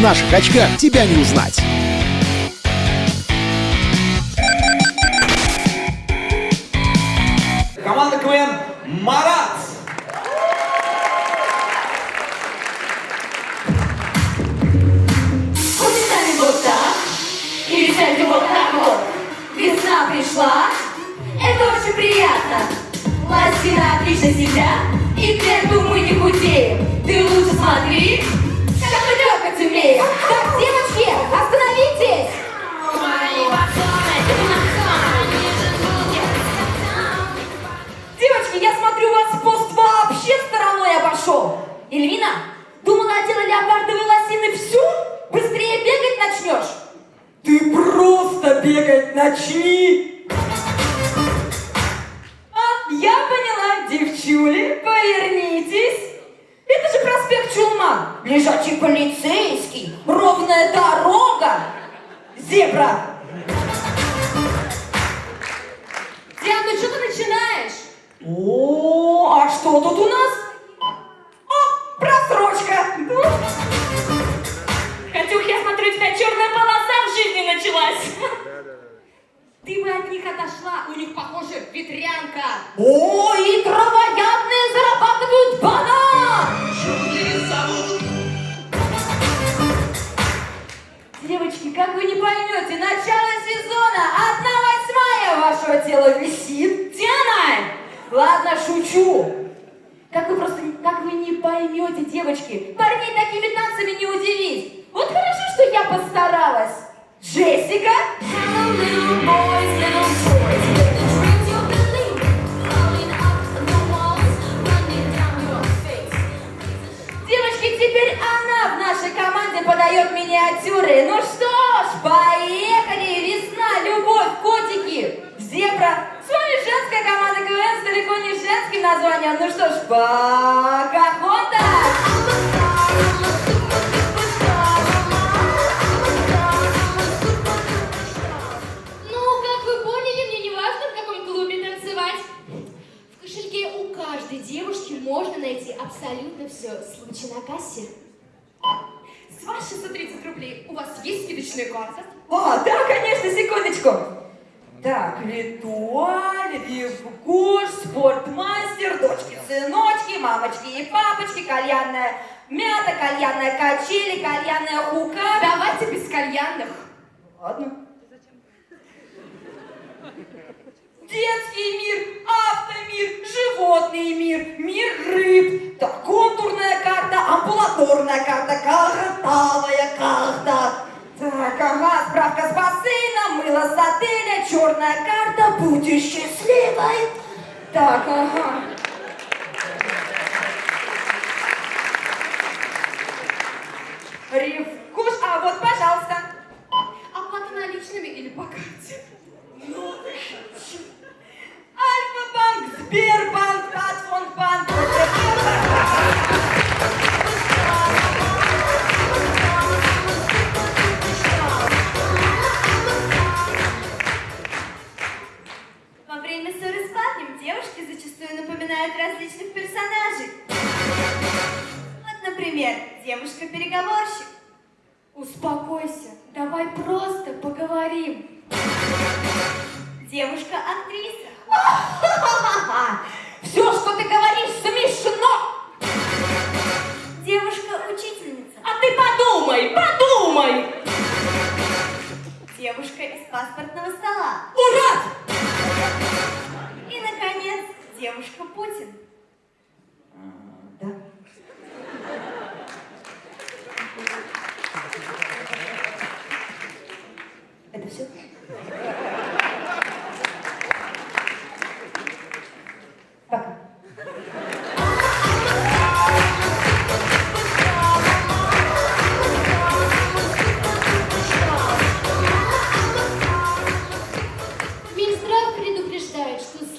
наших очках тебя не узнать. Команда КВН «Марат». Вот сами вот так, или сядьте вот так вот. Весна пришла, это очень приятно. Пластина отлично сидят, и к лету мы не худеем. Ты лучше смотри, трепать умеем. Так, девочки, остановитесь! Девочки, я смотрю, вас пост вообще стороной обошел. Эльвина, думала, одела леопардовые лосины всю? Быстрее бегать начнешь? Ты просто бегать начни. Лежачий полицейский, ровная дорога, зебра. Диан, ну что ты начинаешь? О, а что тут у нас? Девочки, как вы не поймете, начало сезона, одна восьмая вашего тела висит. Диана! Ладно, шучу. Как вы просто, как вы не поймете, девочки, парней такими танцами не удивить. Вот хорошо, что я постаралась. Джессика? Девочки, теперь она в нашей команде подает миниатюры. Ну что зебра. С вами женская команда КВН с далеко не женским названием. Ну что ж, Покахонтас! Ну, как вы поняли, мне не важно, в каком клубе танцевать. В кошельке у каждой девушки можно найти абсолютно все. Случай на кассе. С вас 630 рублей. У вас есть скидочная карта? А, да, конечно, секундочку. Так, Литуаль, Ревгош, Спортмастер, дочки-сыночки, мамочки и папочки, кальянная мята, кальянная качели, кальянная хука. Давайте без кальянных. Ладно. Детский мир, автомир, животный мир, мир рыб, так, контурная карта, амбулаторная карта, картовая карта. Так, ага, справка с бассейна, мыло с отеля, черная карта, будь счастливой. Так, ага. Ревкуш, а вот, пожалуйста. Оплата наличными или по карте? Ну, Альфа-банк, Сбербанк, Татфондбанк, различных персонажей. Вот, например, девушка-переговорщик. Успокойся, давай просто поговорим. Девушка-актриса. Все, что ты говоришь, смешно. Девушка-учительница. А ты подумай, подумай. Девушка из паспортного стола. Ура! И, наконец, девушка Путин.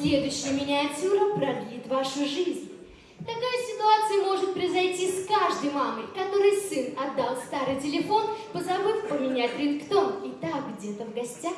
Следующая миниатюра продлит вашу жизнь. Такая ситуация может произойти с каждой мамой, которой сын отдал старый телефон, позабыв поменять рингтон. И так где-то в гостях.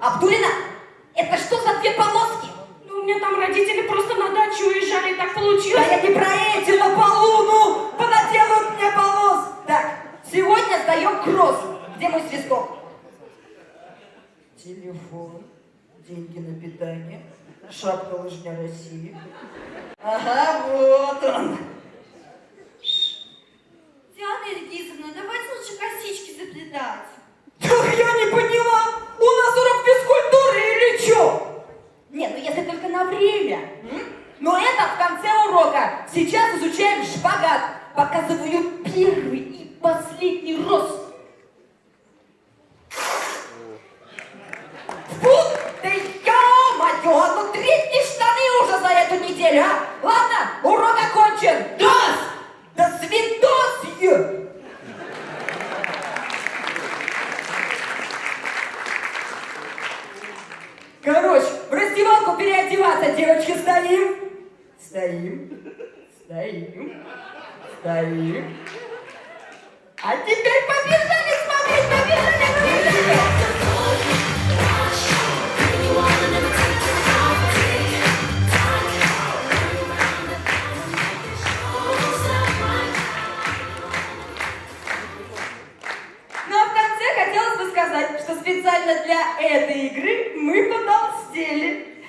Абдулина, это что за две полоски? Ну, у меня там родители просто на дачу уезжали, и так Да получилось. я не про эти на полу, ну! Понаделают мне полос! Так, сегодня сдаем кросс. Где мой свисток? Телефон, деньги на питание, шапка лыжня России. Ага, вот он. Диана Ильгизовна, давайте лучше косички заплетать. Так я не поняла, у нас урок а? Ладно, урок окончен. Дос! До свидос! Короче, в раздевалку переодеваться, девочки, стоим. Стоим. Стоим. Стоим. А теперь побежали специально для этой игры мы потолстели.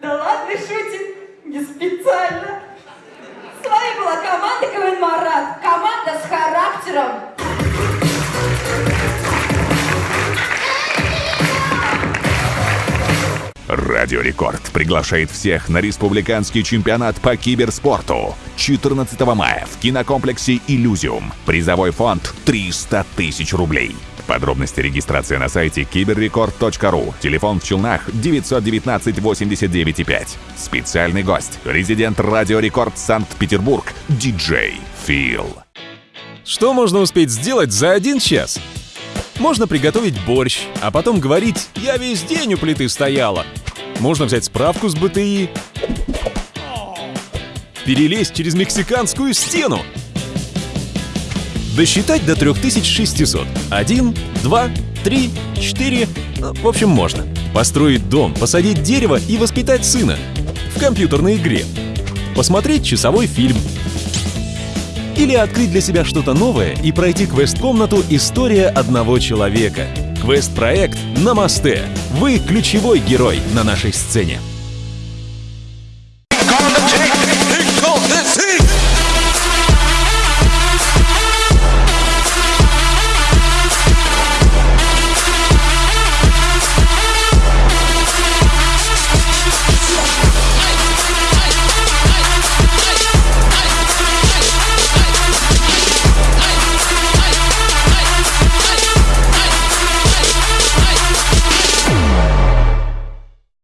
Да ладно, шутим, не специально. С вами была команда КВН Марат. Команда с характером. Радио Рекорд приглашает всех на республиканский чемпионат по киберспорту 14 мая в кинокомплексе «Иллюзиум». Призовой фонд 300 тысяч рублей. Подробности регистрации на сайте киберрекорд.ру. Телефон в Челнах 919 89 5. Специальный гость. Резидент Радио Рекорд Санкт-Петербург. Диджей Фил. Что можно успеть сделать за один час? Можно приготовить борщ, а потом говорить «я весь день у плиты стояла». Можно взять справку с БТИ, перелезть через мексиканскую стену, досчитать до 3600. Один, два, три, четыре. Ну, В общем, можно. Построить дом, посадить дерево и воспитать сына. В компьютерной игре. Посмотреть часовой фильм. Или открыть для себя что-то новое и пройти квест-комнату «История одного человека». Квест-проект «Намасте». Вы ключевой герой на нашей сцене.